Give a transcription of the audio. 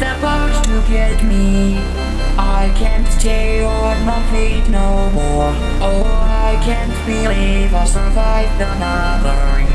supposed to get me. I can't stay on my feet no more. Oh, I can't believe I survived another